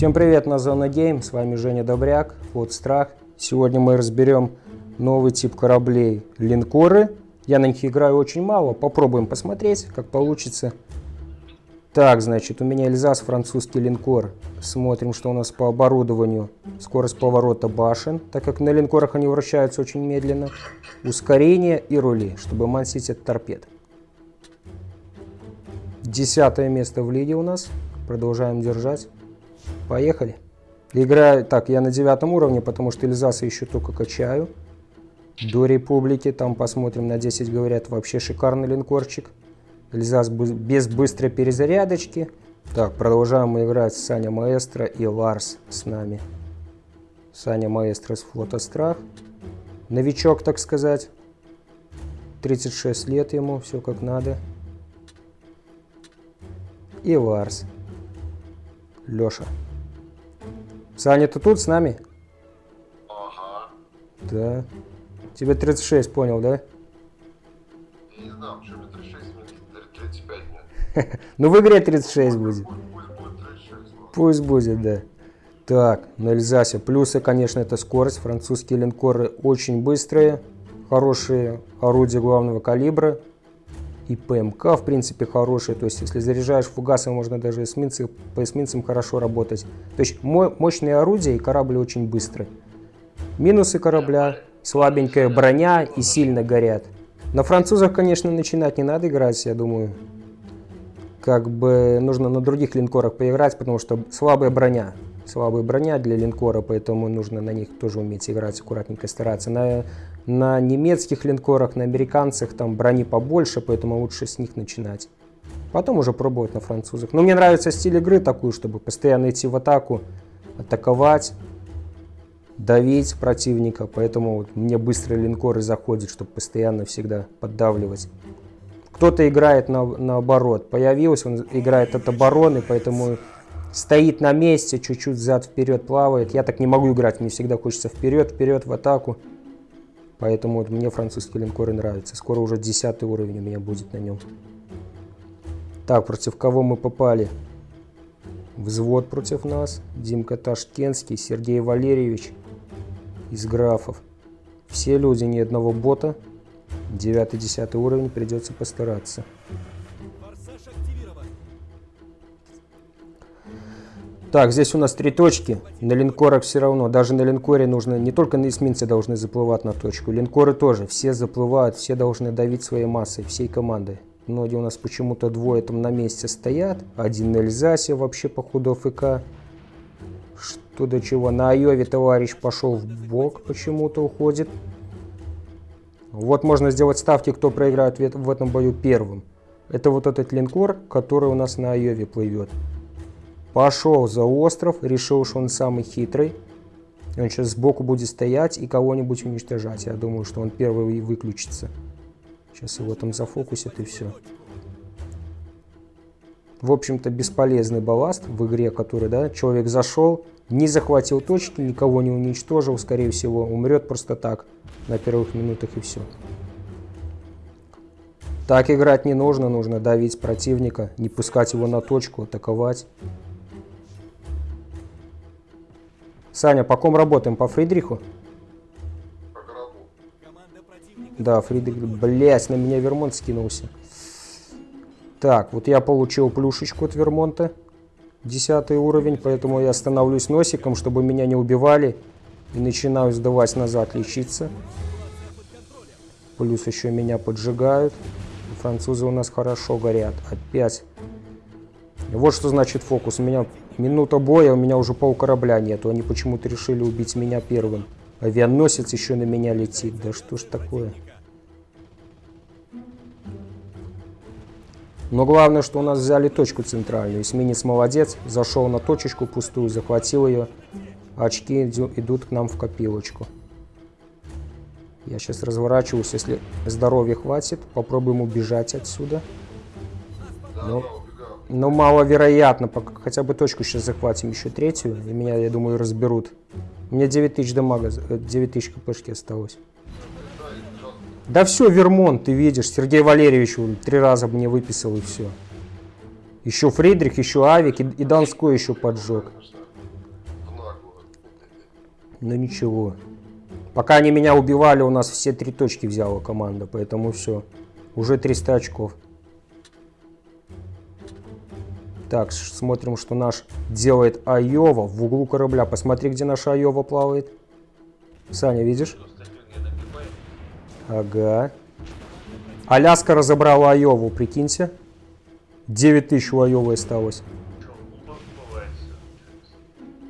Всем привет на Зона Гейм, с вами Женя Добряк, флот Страх. Сегодня мы разберем новый тип кораблей линкоры. Я на них играю очень мало, попробуем посмотреть, как получится. Так, значит, у меня Эльзас, французский линкор. Смотрим, что у нас по оборудованию. Скорость поворота башен, так как на линкорах они вращаются очень медленно. Ускорение и рули, чтобы мансить от торпед. Десятое место в лиге у нас. Продолжаем держать. Поехали. Играю, так, я на девятом уровне, потому что Эльзаса еще только качаю. До Республики, там посмотрим, на 10 говорят, вообще шикарный линкорчик. Эльзас без быстрой перезарядочки. Так, продолжаем играть Саня Маэстро и Ларс с нами. Саня Маэстро с флота Страх. Новичок, так сказать. 36 лет ему, все как надо. И Ларс. Леша. Саня, ты тут с нами? Ага. Да. Тебе 36, понял, да? Я не знаю, почему 36, мне 35 нет. Ну в игре 36 будет. Пусть, будет 36. ну. Пусть будет, да. Так, на Эльзасе. Плюсы, конечно, это скорость. Французские линкоры очень быстрые. Хорошие орудия главного калибра. И ПМК, в принципе, хорошие. То есть, если заряжаешь фугасом, можно даже эсминцы, по эсминцам хорошо работать. То есть, мо- мощные орудия и корабль очень быстрый. Минусы корабля. Слабенькая броня и сильно горят. На французах, конечно, начинать не надо играть, я думаю. Как бы нужно на других линкорах поиграть, потому что слабая броня. Слабая броня для линкора, поэтому нужно на них тоже уметь играть, аккуратненько стараться. На, на немецких линкорах, на американцах там брони побольше, поэтому лучше с них начинать. Потом уже пробовать на французах. Но мне нравится стиль игры такой, чтобы постоянно идти в атаку, атаковать, давить противника. Поэтому вот мне быстрые линкоры заходят, чтобы постоянно всегда поддавливать. Кто-то играет на, наоборот. Появился, он играет от обороны, поэтому стоит на месте, чуть-чуть зад-вперед плавает. Я так не могу играть, мне всегда хочется вперед, вперед, в атаку. Поэтому вот мне французские линкоры нравятся. Скоро уже 10 уровень у меня будет на нем. Так, против кого мы попали? Взвод против нас. Димка Ташкентский, Сергей Валерьевич из графов. Все люди, ни одного бота. 9-10 уровень, придется постараться. Так, здесь у нас три точки. На линкорах все равно. Даже на линкоре нужно, не только на эсминцы должны заплывать на точку. Линкоры тоже. Все заплывают, все должны давить своей массой, всей командой. Многие у нас почему-то двое там на месте стоят. Один на Эльзасе вообще походу АФК. Что до чего. На Айове товарищ пошел в бок, почему-то уходит. Вот можно сделать ставки, кто проиграет в этом бою первым. Это вот этот линкор, который у нас на Айове плывет. Пошел за остров, решил, что он самый хитрый. Он сейчас сбоку будет стоять и кого-нибудь уничтожать. Я думаю, что он первый выключится. Сейчас его там зафокусят и все. В общем-то, бесполезный балласт в игре, который, да, человек зашел, не захватил точки, никого не уничтожил, скорее всего, умрет просто так на первых минутах и все. Так играть не нужно, нужно давить противника, не пускать его на точку, атаковать. Саня, по ком работаем? По Фридриху? По. Да, Фридрих, блять, на меня Вермонт скинулся. Так, вот я получил плюшечку от Вермонта. Десятый уровень, поэтому я становлюсь носиком, чтобы меня не убивали. И начинаю сдавать назад, лечиться. Плюс еще меня поджигают. Французы у нас хорошо горят. Опять. Вот что значит фокус. У меня минута боя, у меня уже пол корабля нету. Они почему-то решили убить меня первым. Авианосец еще на меня летит. Да что ж такое? Но главное, что у нас взяли точку центральную. Эсминец молодец, зашел на точечку пустую, захватил ее. Очки иду- идут к нам в копилочку. Я сейчас разворачиваюсь, если здоровья хватит, попробуем убежать отсюда. Да, Ну. Но маловероятно, пока хотя бы точку сейчас захватим, еще третью, и меня, я думаю, разберут. У меня 9000 дамага, э, 9000 кпшки осталось. Да, все, Вермонт, ты видишь, Сергей Валерьевич три раза мне выписал и все. Еще Фридрих, еще Авик и, и Донской еще поджег. Но ничего. Пока они меня убивали, у нас все три точки взяла команда, поэтому все. Уже 300 очков. Так, смотрим, что наш делает Айова в углу корабля. Посмотри, где наша Айова плавает. Саня, видишь? Ага. Аляска разобрала Айову, прикиньте. 9 тысяч у Айовы осталось.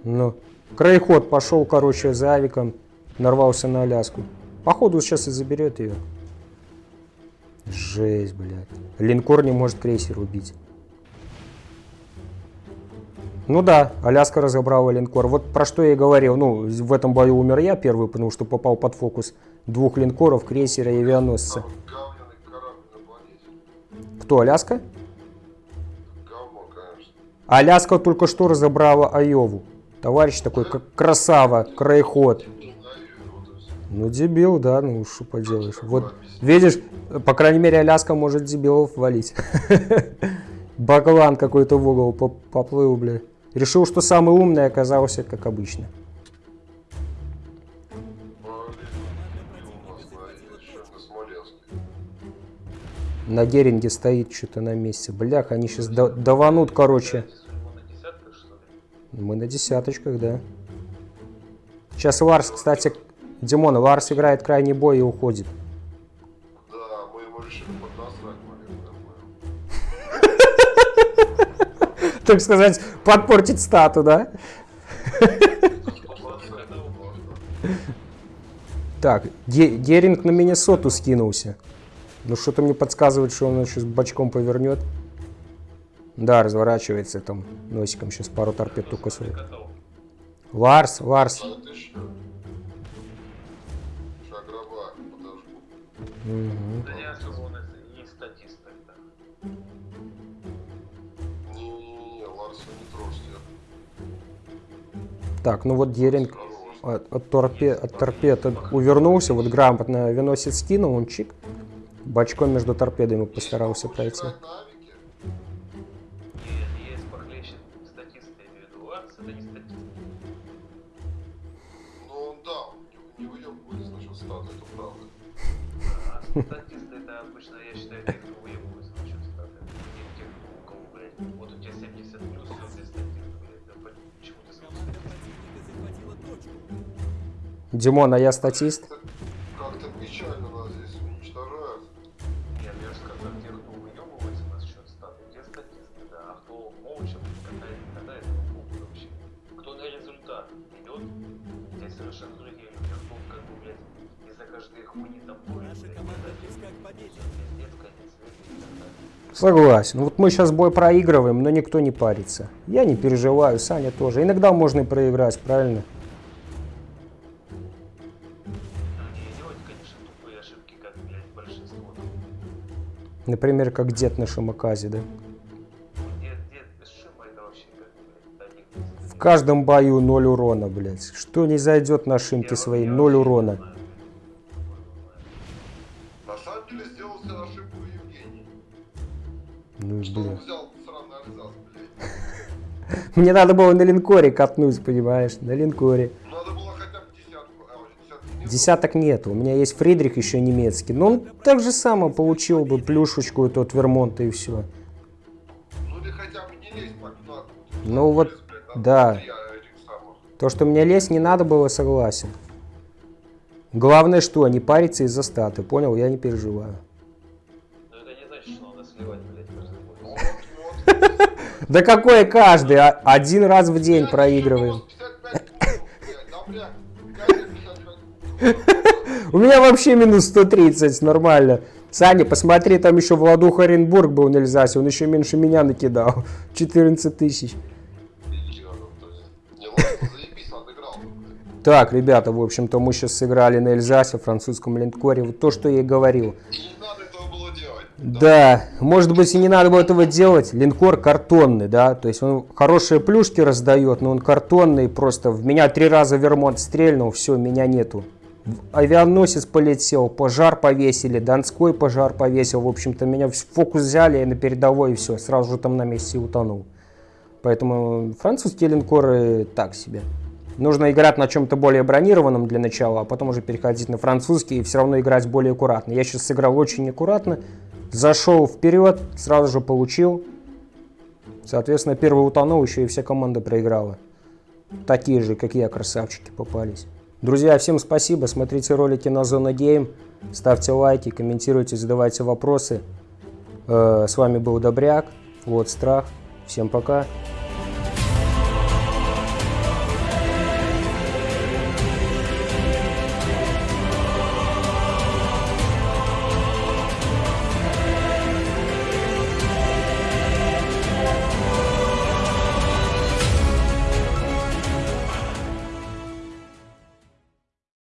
Ну, краеход пошел, короче, за авиком, нарвался на Аляску. Походу сейчас и заберет ее. Жесть, блядь. Линкор не может крейсер убить. Ну да, Аляска разобрала линкор. Вот про что я и говорил. Ну, в этом бою умер я первый, потому что попал под фокус двух линкоров, крейсера и авианосца. Кто, Аляска? Говно. Аляска только что разобрала Айову. Товарищ такой, как красава, краеход. Ну, дебил, да, ну что поделаешь. Вот, видишь, по крайней мере, Аляска может дебилов валить. Баклан какой-то в угол поп- поплыл, бля. Решил, что самый умный оказался, как обычно. На, Геринге стоит что-то на месте. Блях, они сейчас даванут, короче. Мы на десяточках, да. Сейчас Ларс, кстати, Димон, Ларс играет крайний бой и уходит. Так сказать, подпортить стату, да? Так, Геринг на Миннесоту скинулся. Ну что-то мне подсказывает, что он сейчас бочком повернет. Да, разворачивается там носиком. Сейчас пару торпед только своих. Готов. Ларс, Ларс. А Так, ну вот Геринг от, от, торпе- от торпед увернулся, вот грамотно виносит скинул, он чик. Бочком между торпедами постарался пройти. Играть Димон, а я статист? Как- Как-то печально нас здесь уничтожают. Нет, я же сказал, те, кто выебывается насчет стата, те статисты, да. А кто молча катает, катает, ну похуй вообще. Кто на результат идет, здесь совершенно другие люди. А кто как бы, блядь, из-за каждой хуйни там более, блядь, пиздец, конец света и так далее. Согласен. Вот мы сейчас бой проигрываем, но никто не парится. Я не переживаю, Саня тоже. Иногда можно и проиграть, правильно? Например, как дед на Шамаказе, да? Дед, дед, без шима это вообще, как, блядь, до них В каждом бою ноль урона, блядь. Что не зайдет на шимки свои, ноль урона. На самом деле сделал себе ошибку Евгений. Ну, Что он блин. взял сраный Альзас, блядь. Мне надо было на линкоре катнуть, понимаешь? На линкоре. Надо было хотя бы десятку, а нет. Десяток нету. У меня есть Фридрих еще немецкий. Но он так же само получил бы плюшечку эту от Вермонта и все. Ну или хотя бы не лезь по дну. Ну вот, да. То, что мне лезть не надо было, согласен. Главное, что не париться из-за статы, понял? Я не переживаю. Но это не значит, что надо сливать, блядь, каждый бой. Вот, вот. Да какой каждый? А- Один раз в день проигрываем. У меня вообще минус 130, нормально. Саня, посмотри, там еще Владуха Оренбург был на Эльзасе, он еще меньше меня накидал. 14 тысяч. Так, ребята, в общем-то, мы сейчас сыграли на Эльзасе, французском линкоре. Вот то, что я и говорил. И не надо этого было делать. Да, может быть и не надо было этого делать. Линкор картонный, да, то есть он хорошие плюшки раздает, но он картонный, просто в меня три раза Вермонт стрельнул, все, меня нету. Авианосец полетел, пожар повесили, Донской пожар повесил, в общем-то меня в фокус взяли на передовой и все, сразу же там на месте утонул. Поэтому французские линкоры так себе. нужно играть на чем-то более бронированном для начала, а потом уже переходить на французский и все равно играть более аккуратно. Я сейчас сыграл очень аккуратно, зашел вперед, сразу же получил. Соответственно, первый утонул, еще и вся команда проиграла. Такие же, как я, красавчики попались. Друзья, всем спасибо, смотрите ролики на Зона Гейм, ставьте лайки, комментируйте, задавайте вопросы. Э, С вами был Добряк, вот Страх. Всем пока.